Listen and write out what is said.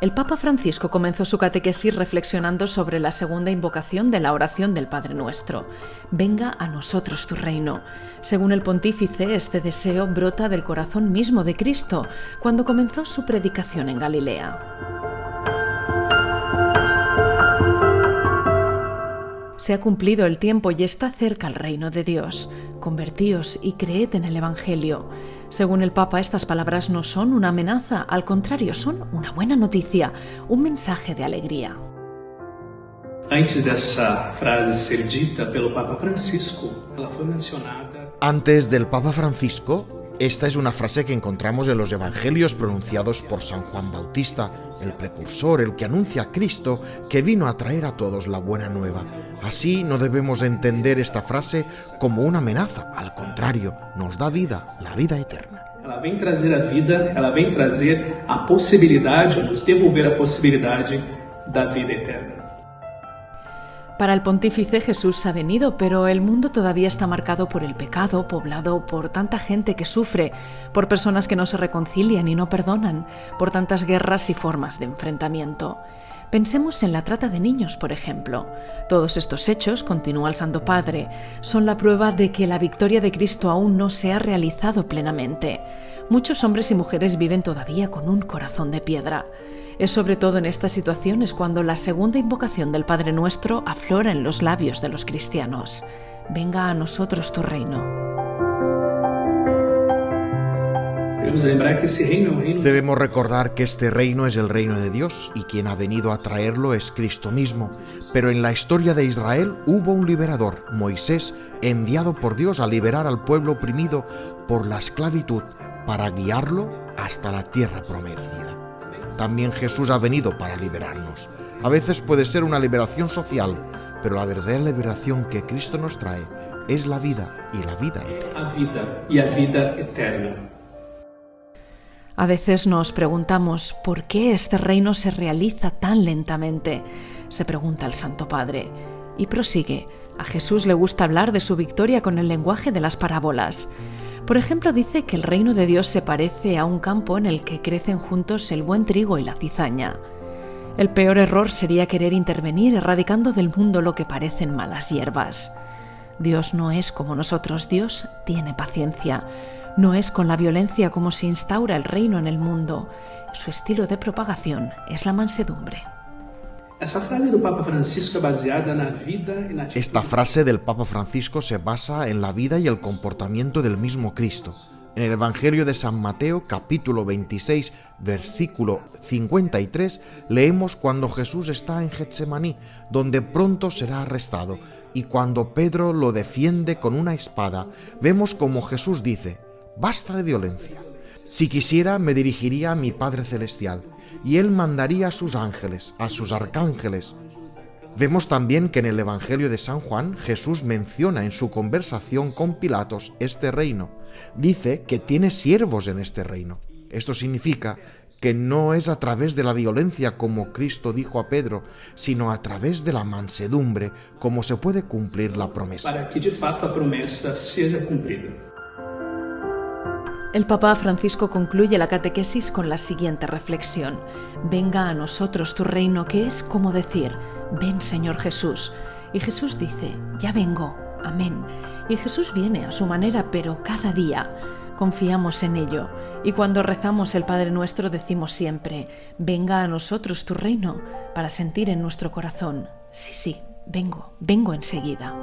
El Papa Francisco comenzó su catequesis reflexionando sobre la segunda invocación de la oración del Padre Nuestro. Venga a nosotros tu reino. Según el pontífice, este deseo brota del corazón mismo de Cristo cuando comenzó su predicación en Galilea. Se ha cumplido el tiempo y está cerca el reino de Dios. Convertíos y creed en el Evangelio. Según el Papa, estas palabras no son una amenaza, al contrario, son una buena noticia, un mensaje de alegría. Antes dessa frase ser dita pelo Papa Francisco, ela foi mencionada. Antes del Papa Francisco, esta es una frase que encontramos en los evangelios pronunciados por San Juan Bautista, el precursor, el que anuncia a Cristo que vino a traer a todos la buena nueva. Así no debemos entender esta frase como una amenaza, al contrario, nos da vida, la vida eterna. Ela vem trazer a vida, ela vem trazer a possibilidade, nos devolver a possibilidade da vida eterna. Para el pontífice Jesús ha venido, pero el mundo todavía está marcado por el pecado, poblado por tanta gente que sufre, por personas que no se reconcilian y no perdonan, por tantas guerras y formas de enfrentamiento. Pensemos en la trata de niños, por ejemplo. Todos estos hechos, continúa el Santo Padre, son la prueba de que la victoria de Cristo aún no se ha realizado plenamente. Muchos hombres y mujeres viven todavía con un corazón de piedra. Es sobre todo en estas situaciones cuando la segunda invocación del Padre Nuestro aflora en los labios de los cristianos. Venga a nosotros tu reino. Debemos recordar que este reino es el reino de Dios y quien ha venido a traerlo es Cristo mismo. Pero en la historia de Israel hubo un liberador, Moisés, enviado por Dios a liberar al pueblo oprimido por la esclavitud para guiarlo hasta la tierra prometida. También Jesús ha venido para liberarnos. A veces puede ser una liberación social, pero la verdadera liberación que Cristo nos trae es la vida y la vida eterna. A vida y a vida eterna. A veces nos preguntamos por qué este reino se realiza tan lentamente, se pregunta el Santo Padre, y prosigue. A Jesús le gusta hablar de su victoria con el lenguaje de las parábolas. Por ejemplo, dice que el reino de Dios se parece a un campo en el que crecen juntos el buen trigo y la cizaña. El peor error sería querer intervenir erradicando del mundo lo que parecen malas hierbas. Dios no es como nosotros, Dios tiene paciencia. No es con la violencia como se instaura el reino en el mundo. Su estilo de propagación es la mansedumbre. Esta frase del Papa Francisco se basa en la vida y el comportamiento del mismo Cristo. En el Evangelio de San Mateo capítulo 26 versículo 53 leemos cuando Jesús está en Getsemaní, donde pronto será arrestado, y cuando Pedro lo defiende con una espada, vemos como Jesús dice, basta de violencia. Si quisiera me dirigiría a mi Padre Celestial, y Él mandaría a sus ángeles, a sus arcángeles. Vemos también que en el Evangelio de San Juan Jesús menciona en su conversación con Pilatos este reino. Dice que tiene siervos en este reino. Esto significa que no es a través de la violencia como Cristo dijo a Pedro, sino a través de la mansedumbre como se puede cumplir la promesa. para que de fato a promessa seja cumprida. El Papa Francisco concluye la catequesis con la siguiente reflexión. Venga a nosotros tu reino, que es como decir, ven Señor Jesús. Y Jesús dice, ya vengo, amén. Y Jesús viene a su manera, pero cada día. Confiamos en ello. Y cuando rezamos el Padre Nuestro decimos siempre, venga a nosotros tu reino, para sentir en nuestro corazón, sí, sí, vengo, vengo enseguida.